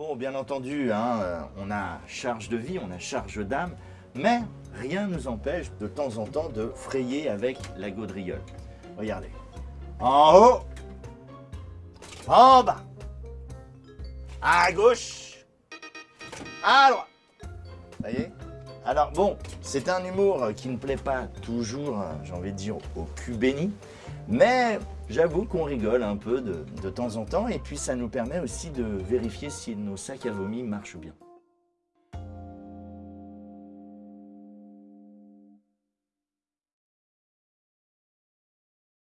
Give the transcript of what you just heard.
Bon, bien entendu, hein, euh, on a charge de vie, on a charge d'âme, mais rien ne nous empêche de temps en temps de frayer avec la gaudriole. Regardez. En haut, en bas, à gauche, à droite. Vous voyez? Alors bon, c'est un humour qui ne plaît pas toujours, euh, j'ai envie de dire, au cul béni, mais j'avoue qu'on rigole un peu de, temps en temps et puis ça nous permet aussi de vérifier si nos sacs à vomi marchent bien.